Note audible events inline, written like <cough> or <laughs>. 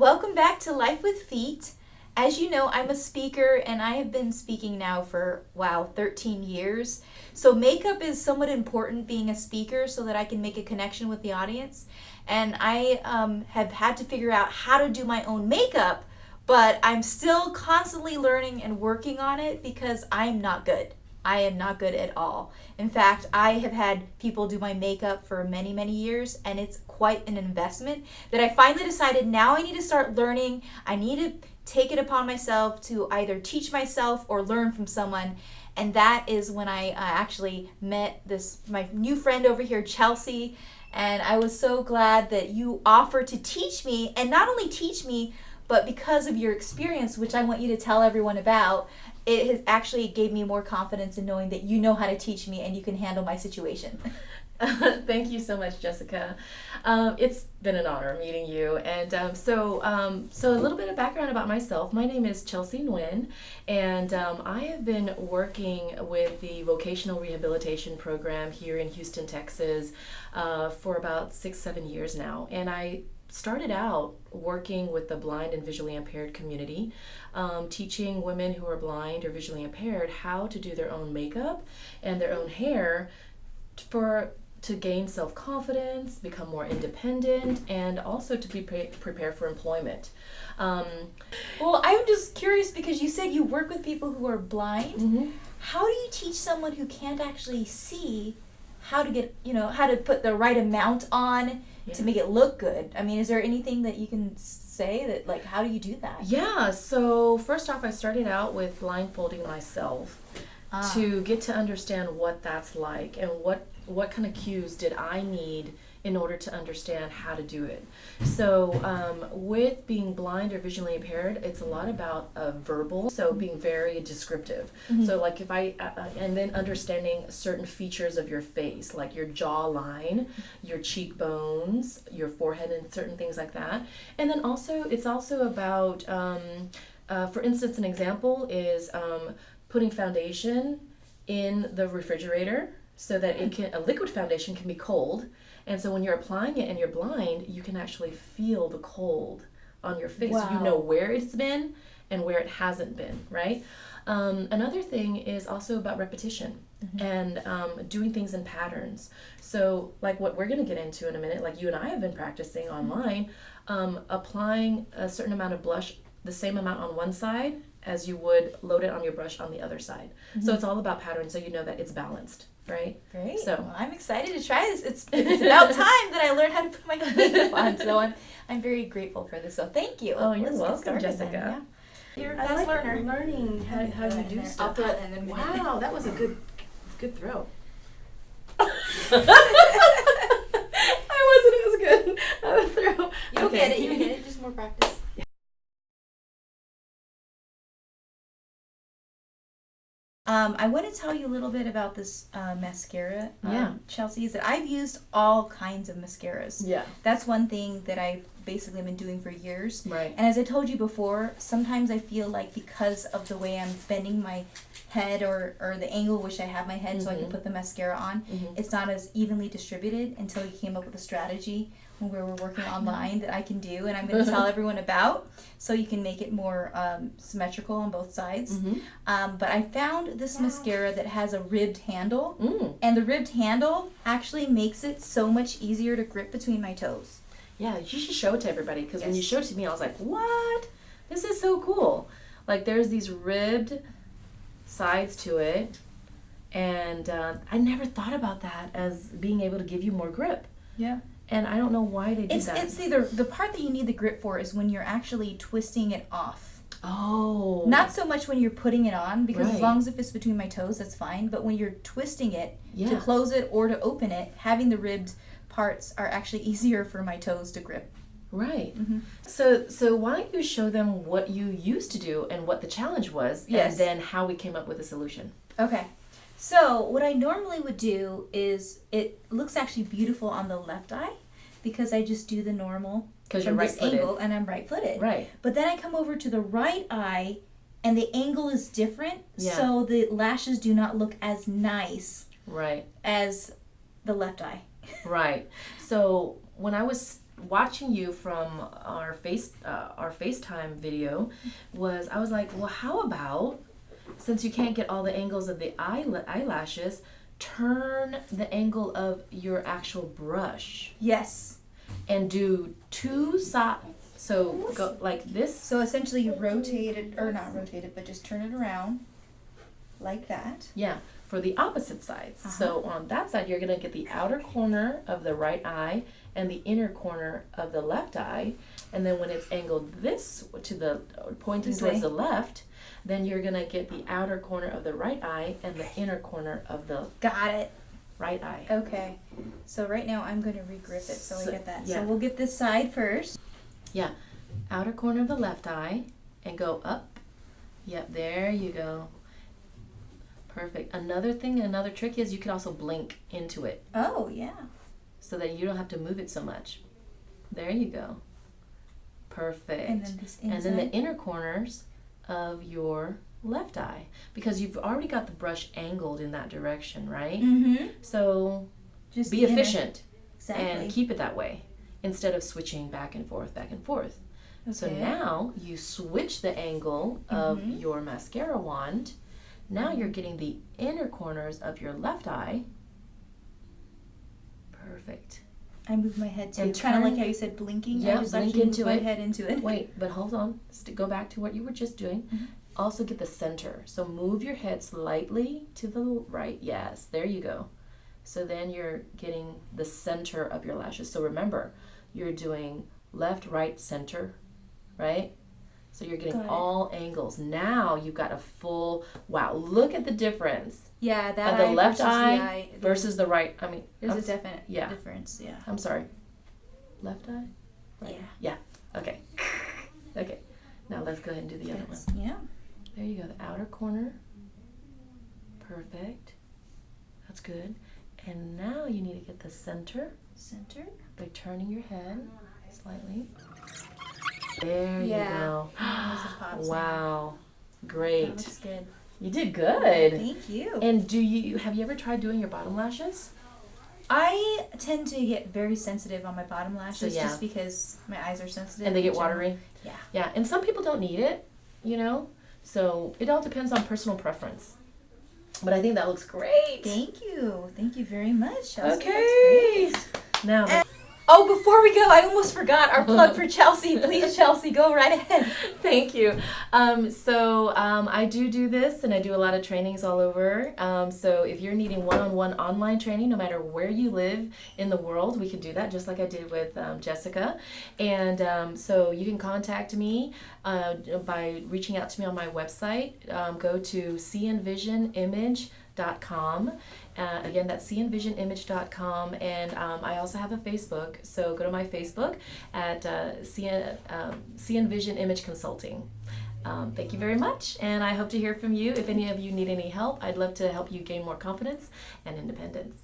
Welcome back to Life with Feet. As you know, I'm a speaker and I have been speaking now for, wow, 13 years. So, makeup is somewhat important being a speaker so that I can make a connection with the audience. And I um, have had to figure out how to do my own makeup, but I'm still constantly learning and working on it because I'm not good. I am not good at all. In fact, I have had people do my makeup for many, many years, and it's quite an investment that I finally decided now I need to start learning. I need to take it upon myself to either teach myself or learn from someone. And that is when I uh, actually met this my new friend over here, Chelsea. And I was so glad that you offered to teach me, and not only teach me, but because of your experience, which I want you to tell everyone about, it has actually gave me more confidence in knowing that you know how to teach me and you can handle my situation. <laughs> <laughs> Thank you so much, Jessica. Um, it's been an honor meeting you. And um, so, um, so a little bit of background about myself. My name is Chelsea Nguyen, and um, I have been working with the vocational rehabilitation program here in Houston, Texas, uh, for about six, seven years now. And I started out working with the blind and visually impaired community, um, teaching women who are blind or visually impaired how to do their own makeup and their own hair for to gain self-confidence, become more independent, and also to be pre- prepared for employment. Um, well, I'm just curious because you said you work with people who are blind. Mm-hmm. How do you teach someone who can't actually see how to get, you know, how to put the right amount on yeah. to make it look good. I mean, is there anything that you can say that like how do you do that? Yeah, so first off I started out with blindfolding myself ah. to get to understand what that's like and what what kind of cues did I need in order to understand how to do it. So, um, with being blind or visually impaired, it's a lot about uh, verbal, so being very descriptive. Mm-hmm. So, like if I, uh, uh, and then understanding certain features of your face, like your jawline, your cheekbones, your forehead, and certain things like that. And then also, it's also about, um, uh, for instance, an example is um, putting foundation in the refrigerator so that it can a liquid foundation can be cold and so when you're applying it and you're blind, you can actually feel the cold on your face. Wow. You know where it's been and where it hasn't been, right? Um, another thing is also about repetition mm-hmm. and um, doing things in patterns. So, like what we're going to get into in a minute, like you and I have been practicing mm-hmm. online, um, applying a certain amount of blush, the same amount on one side as you would load it on your brush on the other side. Mm-hmm. So, it's all about patterns so you know that it's balanced right? Great. So well, I'm excited to try this. It's, <laughs> it's about time that I learned how to put my makeup on. So I'm <laughs> I'm very grateful for this. So thank you. Oh, you're Let's welcome, Jessica. Yeah. You're a fast like learner. Learning how, how you do stuff. I'll and then wow, that was a good good throw. <laughs> I wasn't as good of a throw. You'll okay. get it. You'll get it. Just more practice. Um, I want to tell you a little bit about this uh, mascara, um, yeah. Chelsea. Is that I've used all kinds of mascaras. Yeah. That's one thing that I've basically been doing for years. Right. And as I told you before, sometimes I feel like because of the way I'm bending my head or, or the angle which I have my head mm-hmm. so I can mm-hmm. put the mascara on, mm-hmm. it's not as evenly distributed until you came up with a strategy when we're working online that I can do and I'm <laughs> going to tell everyone about so you can make it more um, symmetrical on both sides. Mm-hmm. Um, but I found this wow. mascara that has a ribbed handle mm. and the ribbed handle actually makes it so much easier to grip between my toes. Yeah, you should show it to everybody because yes. when you showed it to me, I was like, what? This is so cool. Like there's these ribbed sides to it and uh, I never thought about that as being able to give you more grip. Yeah and I don't know why they do it's, that. It's either the part that you need the grip for is when you're actually twisting it off. Oh. Not so much when you're putting it on because right. as long as it fits between my toes, that's fine. But when you're twisting it yeah. to close it or to open it, having the ribbed parts are actually <laughs> easier for my toes to grip. Right. Mm-hmm. So so why don't you show them what you used to do and what the challenge was, yes. and then how we came up with a solution. Okay. So what I normally would do is it looks actually beautiful on the left eye because I just do the normal because you're right footed and I'm right footed. Right. But then I come over to the right eye and the angle is different, yeah. so the lashes do not look as nice. Right. As the left eye. <laughs> right. So when I was watching you from our face uh, our FaceTime video was I was like, well, how about since you can't get all the angles of the eye eyelashes, turn the angle of your actual brush Yes. and do two sides. So go like this. So essentially, you rotate it, or not rotate it, but just turn it around, like that. Yeah, for the opposite sides. So uh-huh. on that side, you're gonna get the outer corner of the right eye and the inner corner of the left eye. And then when it's angled this to the pointing This towards way. the left, then you're gonna get the outer corner of the right eye and the inner corner of the Got it. right eye. Okay. So right now, I'm going to regrip it so, So- I get that. yeah. So we'll get this side first. Yeah, outer corner of the left eye and go up. Yep, there you go. Perfect. Another thing, another trick is you could also blink into it Oh yeah. so that you don't have to move it so much. There you go. Perfect. And then. And then the inner corners of your left eye because you've already got the brush angled in that direction, right? Mm-hmm. So Just be efficient Exactly. and keep it that way instead of switching back and forth, back and forth. Okay. So now you switch the angle of Mhm. your mascara wand. Now you're getting the inner corners of your left eye. Perfect. I move my head too. And Kind of like how you said blinking. Yeah, I just blink into my it. head into it. Wait, <laughs> but hold on. Go back to what you were just doing. Mhm. Also get the center. So move your head slightly to the right. Yes, there you go. So then you're getting the center of your lashes. So remember, you're doing left, right, center, right? So you're getting all angles. Now you've got a full wow. Look at the difference Yeah, that the left versus eye, the eye. versus the right. I mean, There's I'm, a definite yeah. difference. Yeah. I'm sorry. Left eye? Right. Yeah. Okay. Okay. Now let's go ahead and do the other one. Yeah. There you go, the outer corner. Perfect. That's good. And now you need to get the center Center. by turning your head slightly. There Yeah. you go. Those are pops now. wow. That Great. looks good. You did good. Thank you. And do you have you ever tried doing your bottom lashes? I tend to get very sensitive on my bottom lashes yeah. just because my eyes are sensitive. And they get watery? Yeah. Yeah, and some people don't need it, you know? So it all depends on personal preference. But I think that looks great. Thank you. Thank you very much. Chelsea. Okay. Now, the- Oh, before we go, I almost forgot our <laughs> plug for Chelsea. Please, Chelsea, go right ahead. thank you. Um, so um, I do do this, and I do a lot of trainings all over. Um, so if you're needing one-on-one online training, no matter where you live in the world, we can do that, just like I did with um, Jessica. And um, so you can contact me uh, by reaching out to me on my website. Um, go to cnvisionimage.com. Uh, again, that's cnvisionimage.com. And um, I also have a Facebook. So go to my Facebook at uh, CN, um, Image Consulting. Um, thank you very much. And I hope to hear from you. If any of you need any help, I'd love to help you gain more confidence and independence.